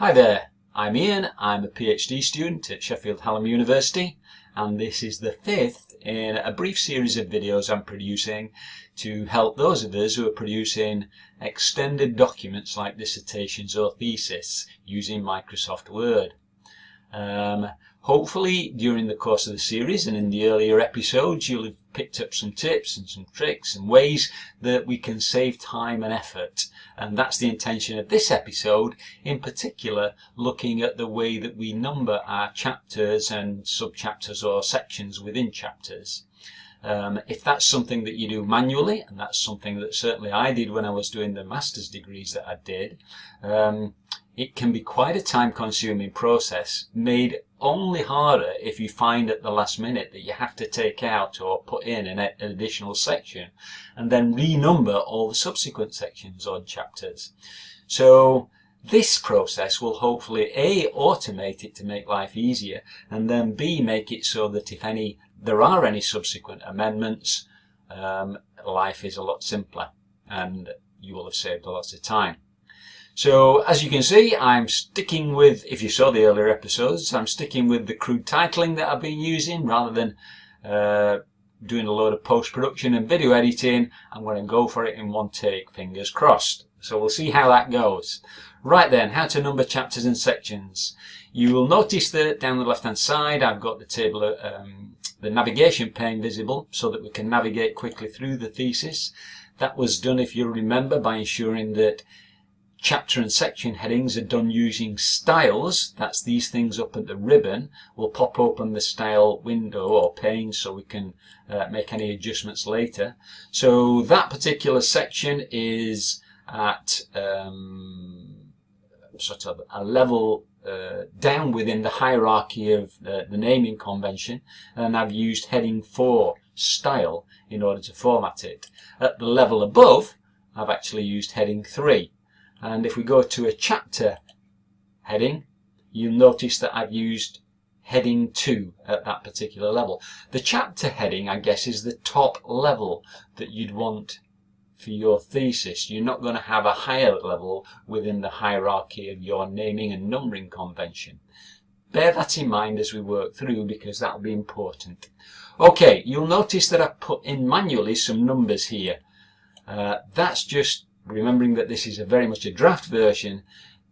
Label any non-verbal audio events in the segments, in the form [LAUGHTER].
Hi there, I'm Ian, I'm a PhD student at Sheffield Hallam University and this is the fifth in a brief series of videos I'm producing to help those of us who are producing extended documents like dissertations or thesis using Microsoft Word. Um, hopefully during the course of the series and in the earlier episodes you'll have picked up some tips and some tricks and ways that we can save time and effort and that's the intention of this episode in particular looking at the way that we number our chapters and sub-chapters or sections within chapters. Um, if that's something that you do manually, and that's something that certainly I did when I was doing the master's degrees that I did, um, it can be quite a time consuming process made only harder if you find at the last minute that you have to take out or put in an, additional section and then renumber all the subsequent sections or chapters. So this process will hopefully A, automate it to make life easier and then B, make it so that if any there are any subsequent amendments, um, life is a lot simpler and you will have saved a lot of time. So as you can see, I'm sticking with, if you saw the earlier episodes, I'm sticking with the crude titling that I've been using rather than uh, doing a load of post-production and video editing. I'm going to go for it in one take, fingers crossed. So we'll see how that goes. Right then, how to number chapters and sections. You will notice that down the left hand side I've got the table, um, the navigation pane visible so that we can navigate quickly through the thesis. That was done, if you remember, by ensuring that chapter and section headings are done using styles. That's these things up at the ribbon. We'll pop open the style window or pane so we can uh, make any adjustments later. So that particular section is at um, sort of a level uh, down within the hierarchy of the, the naming convention and I've used heading 4 style in order to format it. At the level above I've actually used heading 3 and if we go to a chapter heading, you'll notice that I've used heading 2 at that particular level. The chapter heading, I guess, is the top level that you'd want for your thesis. You're not going to have a higher level within the hierarchy of your naming and numbering convention. Bear that in mind as we work through because that'll be important. Okay, you'll notice that I've put in manually some numbers here. Uh, that's just remembering that this is a very much a draft version,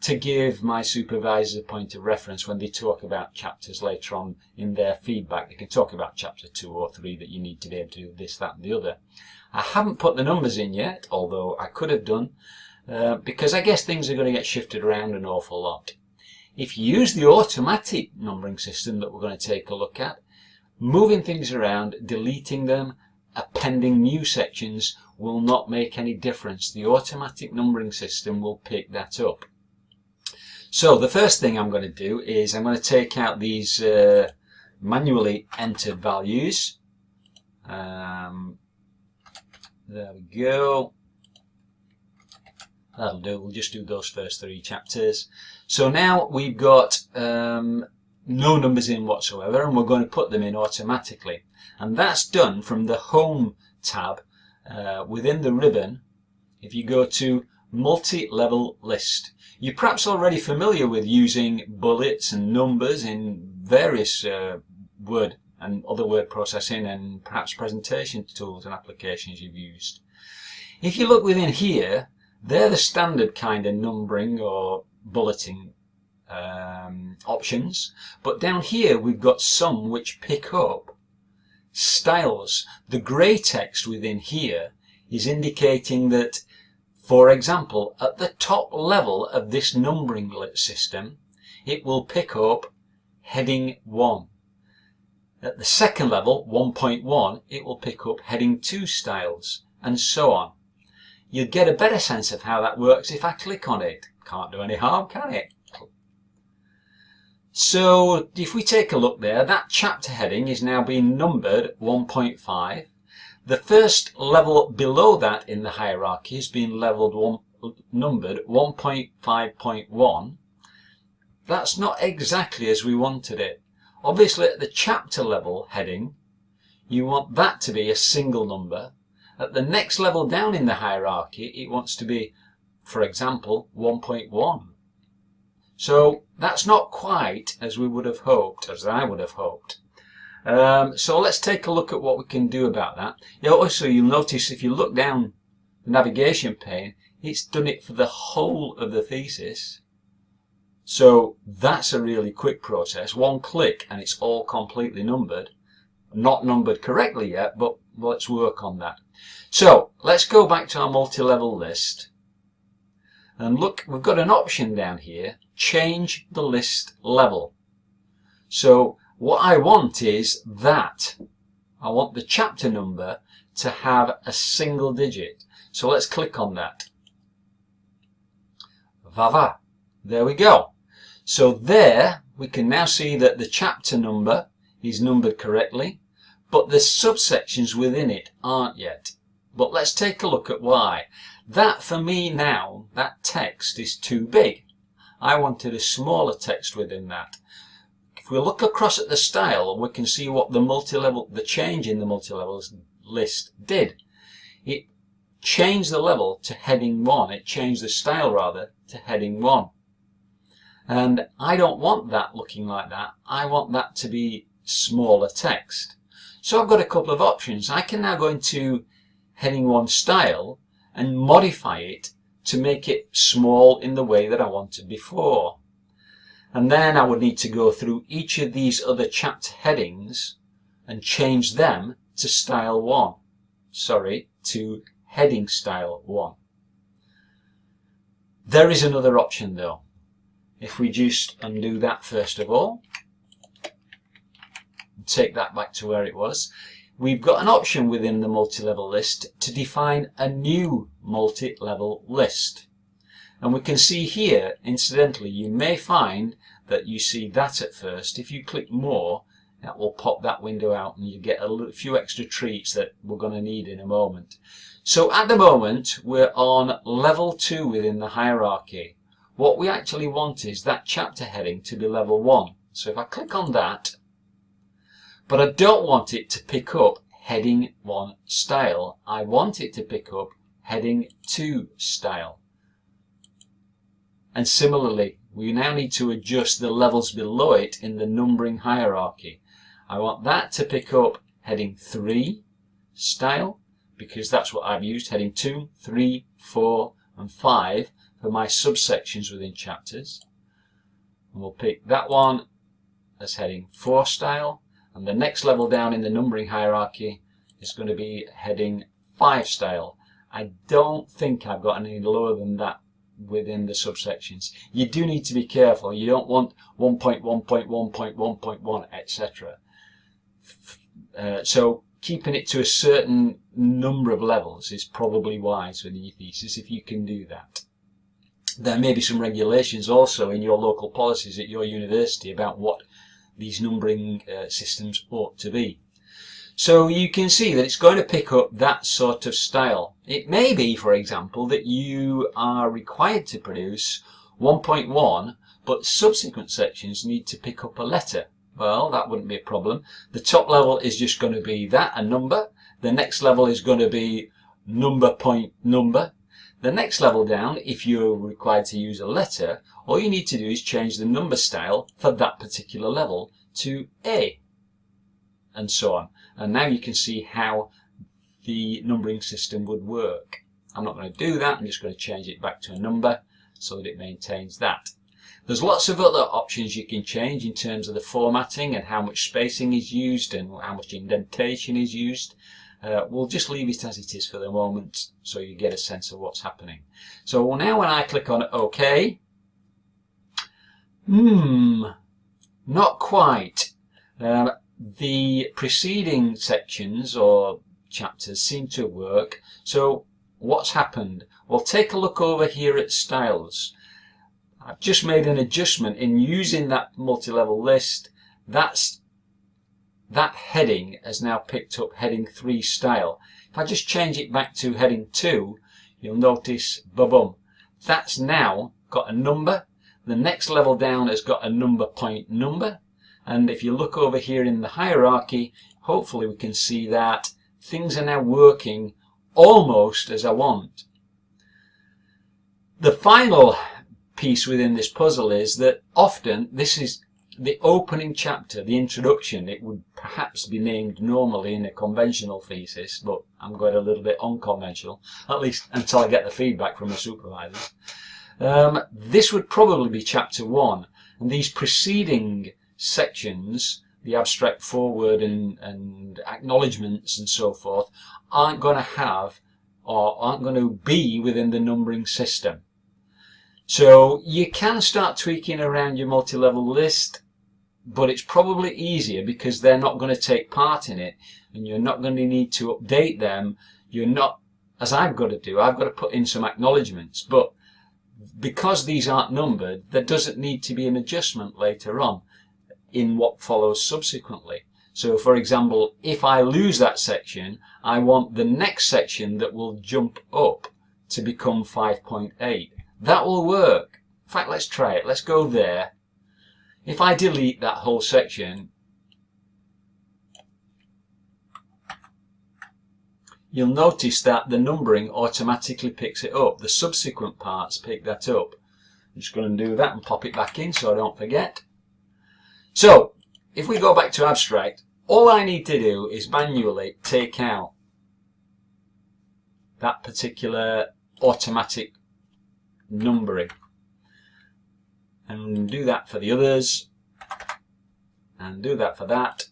to give my supervisors a point of reference when they talk about chapters later on in their feedback. They can talk about chapter 2 or 3 that you need to be able to do this, that and the other. I haven't put the numbers in yet, although I could have done, uh, because I guess things are going to get shifted around an awful lot. If you use the automatic numbering system that we're going to take a look at, moving things around, deleting them, appending new sections will not make any difference. The automatic numbering system will pick that up. So the first thing I'm going to do is I'm going to take out these uh, manually entered values. Um, there we go. That'll do. We'll just do those first three chapters. So now we've got um, no numbers in whatsoever and we're going to put them in automatically. And that's done from the Home tab uh, within the ribbon, if you go to multi-level list. You're perhaps already familiar with using bullets and numbers in various uh, word and other word processing and perhaps presentation tools and applications you've used. If you look within here, they're the standard kind of numbering or bulleting um, options. But down here we've got some which pick up styles. The grey text within here is indicating that, for example, at the top level of this numbering system, it will pick up heading 1. At the second level, 1.1, it will pick up heading 2 styles, and so on. You'll get a better sense of how that works if I click on it. Can't do any harm, can it? So if we take a look there, that chapter heading is now being numbered 1.5. The first level below that in the hierarchy is being leveled one, numbered 1.5.1. That's not exactly as we wanted it. Obviously at the chapter level heading, you want that to be a single number. At the next level down in the hierarchy, it wants to be, for example, 1.1. So that's not quite as we would have hoped, as I would have hoped. Um, so let's take a look at what we can do about that. Yeah, also, you'll notice if you look down the navigation pane, it's done it for the whole of the thesis. So that's a really quick process. One click and it's all completely numbered. Not numbered correctly yet, but let's work on that. So let's go back to our multi-level list. And look, we've got an option down here, change the list level. So what I want is that. I want the chapter number to have a single digit. So let's click on that. Vava. There we go. So there we can now see that the chapter number is numbered correctly, but the subsections within it aren't yet. But let's take a look at why. That for me now, that text is too big. I wanted a smaller text within that. If we look across at the style, we can see what the multi-level, the change in the multi-levels list did. It changed the level to heading 1. It changed the style rather to heading 1. And I don't want that looking like that. I want that to be smaller text. So I've got a couple of options. I can now go into heading 1 style and modify it to make it small in the way that I wanted before. And then I would need to go through each of these other chapter headings and change them to style 1. Sorry, to heading style 1. There is another option though. If we just undo that first of all, take that back to where it was, we've got an option within the multi-level list to define a new multi-level list. And we can see here, incidentally, you may find that you see that at first. If you click more, that will pop that window out and you get a few extra treats that we're going to need in a moment. So at the moment, we're on level 2 within the hierarchy. What we actually want is that chapter heading to be level 1. So if I click on that, but I don't want it to pick up heading 1 style. I want it to pick up heading 2 style. And similarly, we now need to adjust the levels below it in the numbering hierarchy. I want that to pick up heading 3 style, because that's what I've used, heading 2, 3, 4 and 5 for my subsections within chapters. And we'll pick that one as heading 4 style, and the next level down in the numbering hierarchy is going to be heading 5 style. I don't think I've got any lower than that within the subsections. You do need to be careful. You don't want 1.1.1.1.1 etc. Uh, so keeping it to a certain number of levels is probably wise within your thesis if you can do that. There may be some regulations also in your local policies at your university about what these numbering uh, systems ought to be. So you can see that it's going to pick up that sort of style. It may be, for example, that you are required to produce 1.1 but subsequent sections need to pick up a letter. Well, that wouldn't be a problem. The top level is just going to be that, a number. The next level is going to be number point number. The next level down, if you're required to use a letter, all you need to do is change the number style for that particular level to A, and so on. And now you can see how the numbering system would work. I'm not going to do that, I'm just going to change it back to a number so that it maintains that. There's lots of other options you can change in terms of the formatting and how much spacing is used and how much indentation is used. Uh, we'll just leave it as it is for the moment so you get a sense of what's happening. So now when I click on OK, hmm, not quite. Um, the preceding sections or chapters seem to work. So what's happened? Well, take a look over here at styles. I've just made an adjustment in using that multi-level list. That's that heading has now picked up heading 3 style. If I just change it back to heading 2, you'll notice, boom, that's now got a number. The next level down has got a number point number. And if you look over here in the hierarchy, hopefully we can see that things are now working almost as I want. The final piece within this puzzle is that often this is the opening chapter, the introduction, it would perhaps be named normally in a conventional thesis, but I'm going a little bit unconventional, at least until I get the feedback from the supervisors. Um, this would probably be chapter one, and these preceding sections, the abstract foreword and, and acknowledgements and so forth, aren't going to have or aren't going to be within the numbering system. So you can start tweaking around your multi-level list, but it's probably easier because they're not going to take part in it and you're not going to need to update them. You're not, as I've got to do, I've got to put in some acknowledgements, but because these aren't numbered, there doesn't need to be an adjustment later on in what follows subsequently. So for example, if I lose that section, I want the next section that will jump up to become 5.8. That will work. In fact, let's try it. Let's go there. If I delete that whole section, you'll notice that the numbering automatically picks it up. The subsequent parts pick that up. I'm just going to do that and pop it back in so I don't forget. So, if we go back to abstract, all I need to do is manually take out that particular automatic numbering. And do that for the others. And do that for that.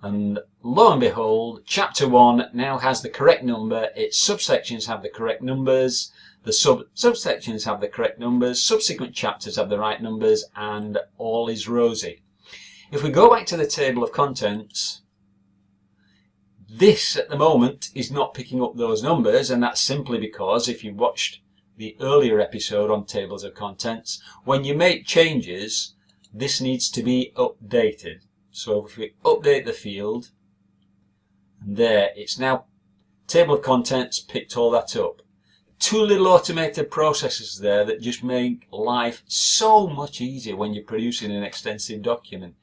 And lo and behold, chapter 1 now has the correct number, its subsections have the correct numbers, the sub subsections have the correct numbers, subsequent chapters have the right numbers, and all is rosy. If we go back to the table of contents, this at the moment is not picking up those numbers and that's simply because if you watched the earlier episode on tables of contents, when you make changes, this needs to be updated. So if we update the field, and there, it's now table of contents picked all that up two little automated processes there that just make life so much easier when you're producing an extensive document.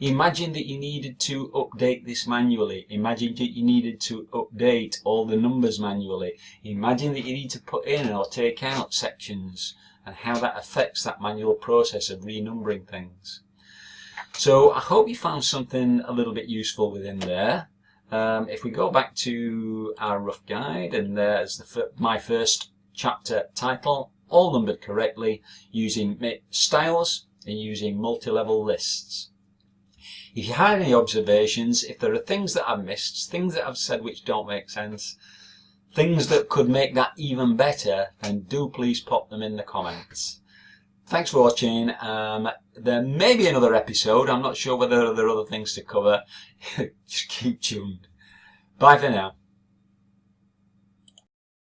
Imagine that you needed to update this manually. Imagine that you needed to update all the numbers manually. Imagine that you need to put in or take out sections and how that affects that manual process of renumbering things. So I hope you found something a little bit useful within there. Um, if we go back to our rough guide, and there's the, my first chapter title, all numbered correctly, using styles and using multi-level lists. If you have any observations, if there are things that I've missed, things that I've said which don't make sense, things that could make that even better, then do please pop them in the comments. Thanks for watching. Um, there may be another episode. I'm not sure whether there are other things to cover. [LAUGHS] Just keep tuned. Bye for now.